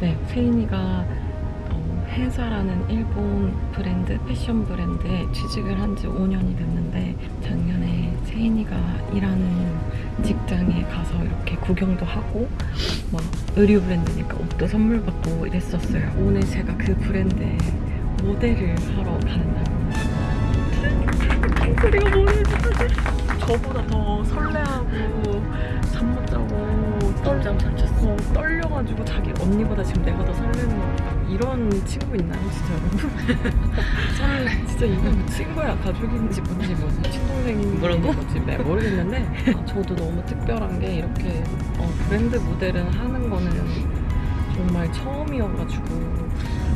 네, 세인이가 어, 해사라는 일본 브랜드 패션 브랜드에 취직을 한 지 5년이 됐는데 작년에 세인이가 일하는 직장에 가서 이렇게 구경도 하고 막 의류 브랜드니까 옷도 선물 받고 이랬었어요. 오늘 제가 그 브랜드에 모델을 하러 가는 날입니다. 소리가 뭐예요? 저보다 더 설레하고 잤어. 어, 떨려가지고 자기 언니보다 지금 내가 더 설레는 것 같다. 이런 친구 있나요, 진짜 여러분? 설레. 진짜 이거 뭐 친구야, 가족인지 뭔지 뭐 친동생인지 그런 거? 뭔지 네, 모르겠는데 아, 저도 너무 특별한 게 이렇게 어, 브랜드 모델을 하는 거는 정말 처음이어가지고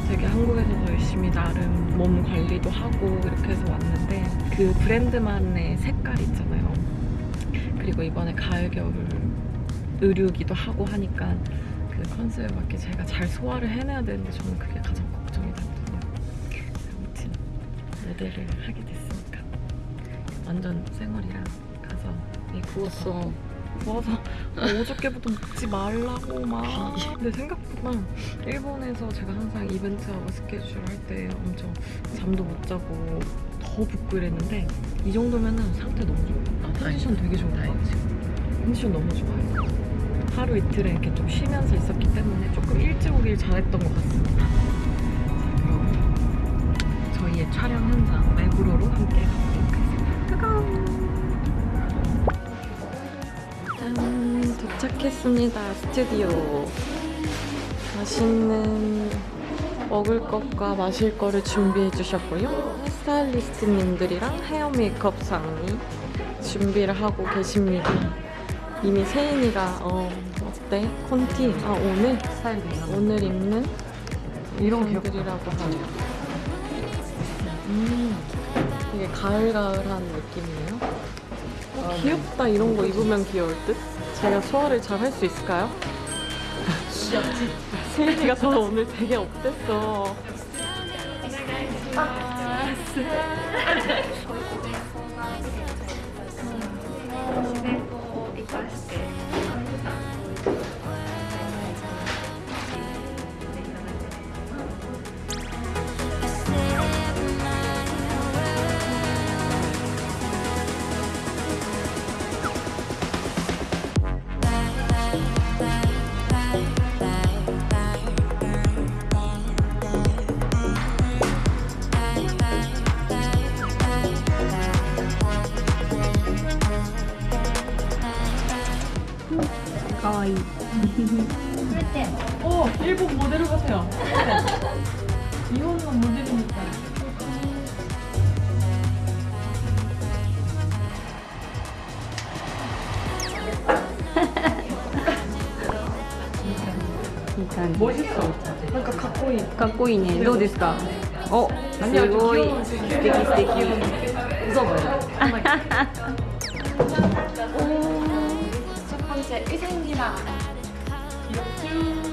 되게 한국에서도 열심히 나름 몸 관리도 하고 이렇게 해서 왔는데 그 브랜드만의 색깔 있잖아요. 그리고 이번에 가을 겨울 의류기도 하고 하니까 그 컨셉에 맞게 제가 잘 소화를 해내야 되는데 저는 그게 가장 걱정이 되거든요. 아무튼 모델을 하게 됐으니까 완전 생얼이랑 가서 부었어. 부어서 어저께부터 먹지 말라고 막 근데 생각보다 일본에서 제가 항상 이벤트하고 스케줄 할 때 엄청 잠도 못 자고 더 붓고 이랬는데 이 정도면은 상태 너무 좋아요 아, 컨디션 되게 좋은 것. 같아요 컨디션 너무 좋아요 하루 이틀에 이렇게 좀 쉬면서 있었기 때문에 조금 일찍 오길 잘했던 것 같습니다. 자 그럼 저희의 촬영 현장 맥으로로 함께 가보도록 하겠습니다. 까까우 짠! 도착했습니다 스튜디오. 맛있는 먹을 것과 마실 거를 준비해 주셨고요. 스타일리스트님들이랑 헤어 메이크업상이 준비를 하고 계십니다 이미 세인이가 어 어때? 콘티? 아 오늘? 스타일. 오늘 입는 이런. 분들이라고 하네요 음 되게 가을가을한 느낌이에요 어, 아, 네. 귀엽다 이런 거 입으면 귀여울 듯? 제가 소화를 잘 할 수 있을까요? 귀엽지? 세인이가 저 오늘 되게 업됐어 멋있어 그러니까 갖고 있 かっこいいね。どうですかお、すごい。素敵素敵。 웃어봐요 첫 번째 의상기랑 Like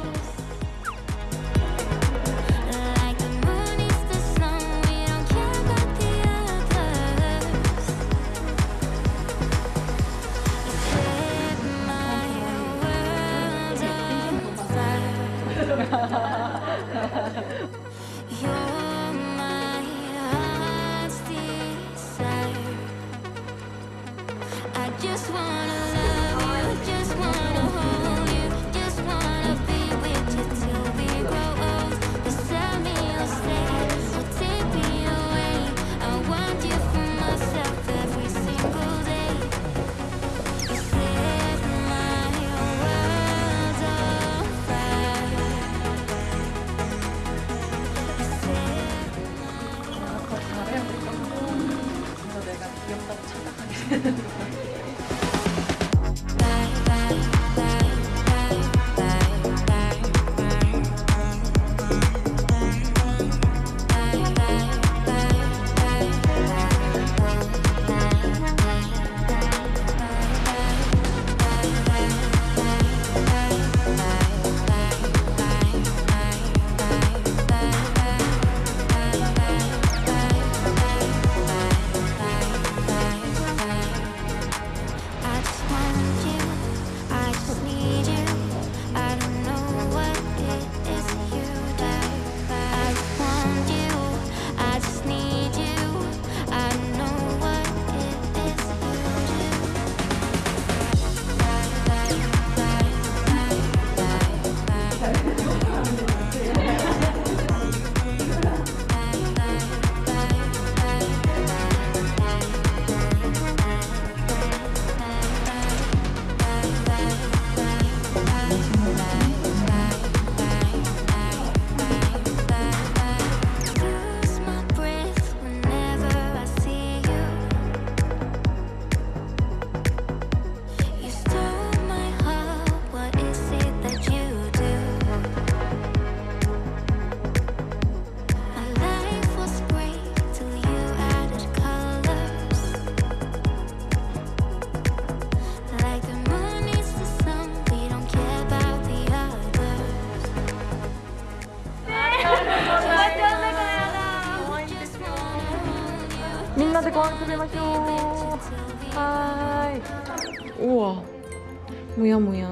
뭐야 뭐야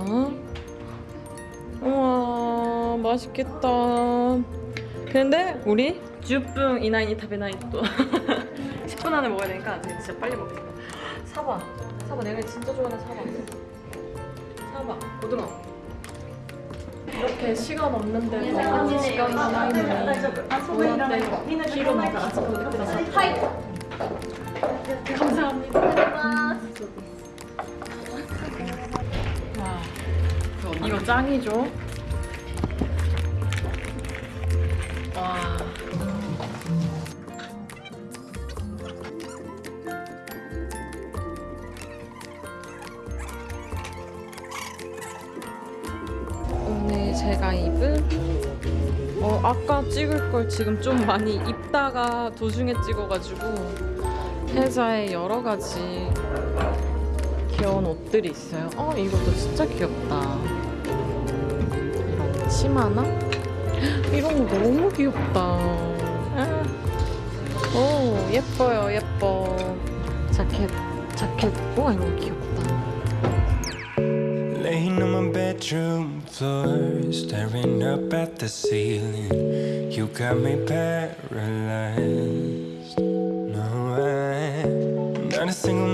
우와 맛있겠다. 근데 우리 주뿡 이나이니 타베나이 또 10분 안에 먹어야 되니까 진짜 빨리 먹겠다 사과. 사과. 내가 진짜 좋아하는 사과. 사과. 고등어. 이렇게 시간 없는데도 시간 하나이니 우리한테 기로 먹어서 감사합니다 이거 짱이죠 와 오늘 제가 입은 어 아까 찍을 걸 지금 좀 많이 입다가 도중에 찍어가지고 회사에 여러 가지 귀여운 옷들이 있어요. 어 이것도 진짜 귀엽다. 이런 치마나 이런 거 너무 귀엽다. 아. 오 예뻐요 예뻐. 자켓 자켓 와 이거 귀엽다. Laying on my bedroom floor, staring up at the ceiling. You got me paralyzed. No, I, not a single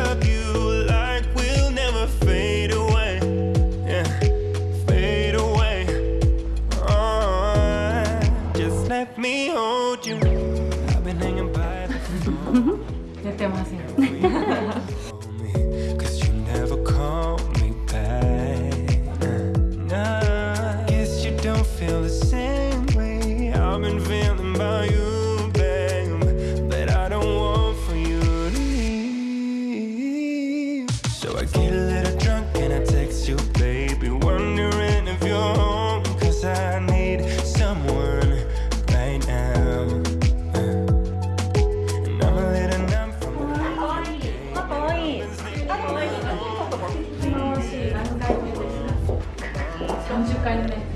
Oh?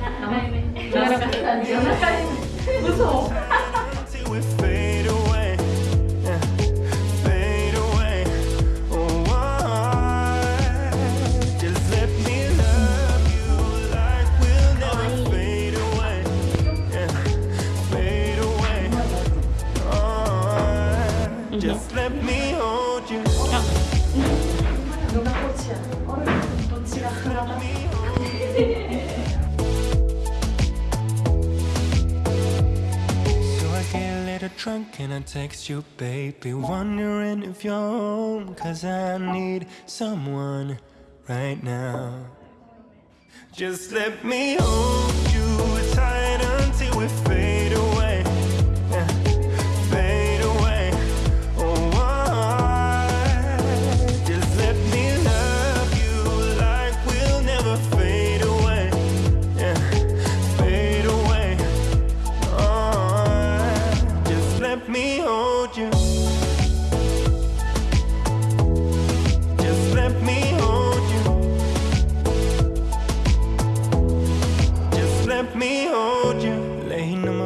Just let me you. Oh, hold you. Drunk and I text you, baby, wondering if you're home. Cause I need someone right now. Just let me hold you tight until we fade away.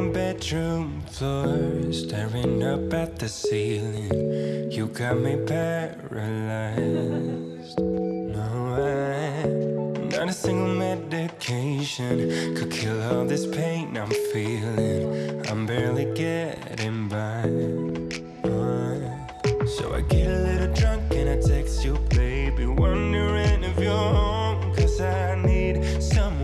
Bedroom floor, staring up at the ceiling. You got me paralyzed. No, I, not a single medication could kill all this pain I'm feeling. I'm barely getting by. So I get a little drunk and I text you, baby, wondering if you're home. Cause I need someone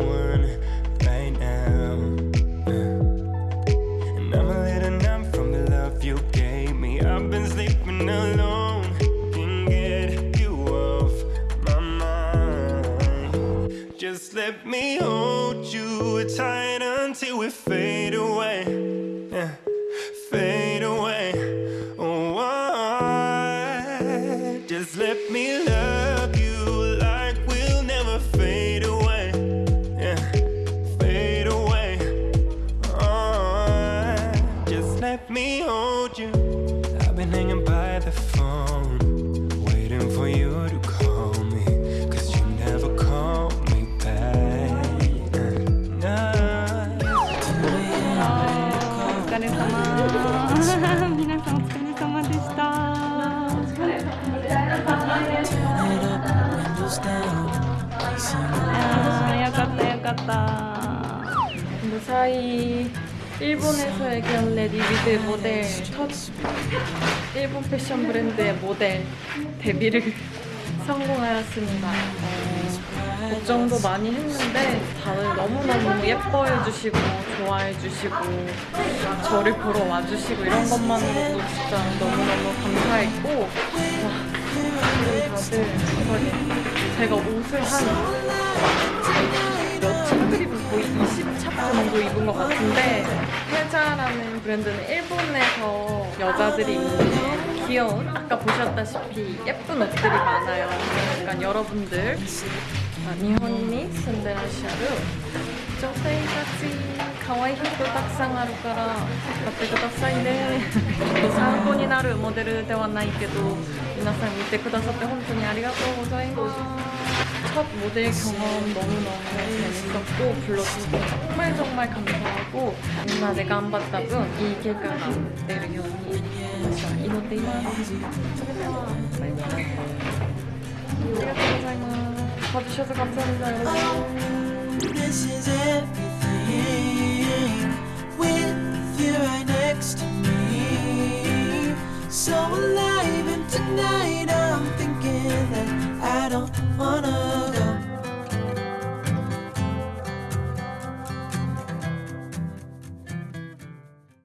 me love 같다 무사히 일본에서의 견래 리비드 모델 첫 일본 패션 브랜드의 모델 데뷔를 성공하였습니다 어, 걱정도 많이 했는데 다들 너무너무 예뻐해 주시고 좋아해 주시고 저를 보러 와주시고 이런 것만으로도 진짜 너무너무 감사했고 와. 다들 감사하게 제가 옷을 한 거의 20차 정도 입은 것 같은데 페자라는 브랜드는 일본에서 여자들이 입는 귀여운 아까 보셨다시피 예쁜 옷들이 많아요. 그러니까 여러분들 아, 니혼니 순데라시아루 조세이가치 가와이 히토 탁상あるから買ってくださいね参考になるモデルではないけど皆さん見てくださって本当にありがとうございます 첫 모델 경험 너무너무 재밌었고 불러주셔서 정말 정말 감사하고 누나 내가 안 봤다면 이 결과가 내려오니 이것 때문에 감사합니다. 봐주셔서 감사합니다 여러분. 아, 그